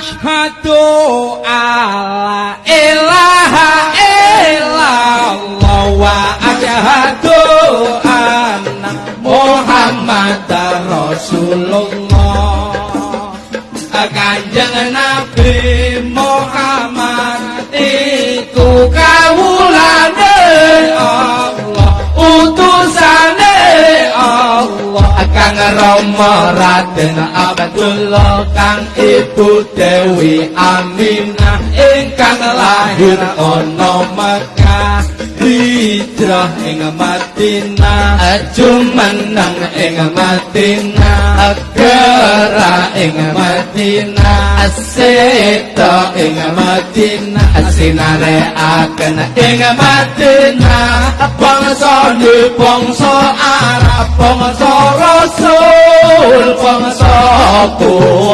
asyhadu alla ilaha illallah wa asyhadu anna muhammadar rasulullah. Kanjeng nabi muhammad iku kawulane Rama Raden Abdullah kang Ibu Dewi Aminah ingkang lahir ana Mekah hijrah ing Madinah jumeneng ing Madinah gerak ing Madinah aseta ing Madinah sinare akan ing Madinah bangsa ni bangsa Arab bangsa Rasul bangsa Quraisy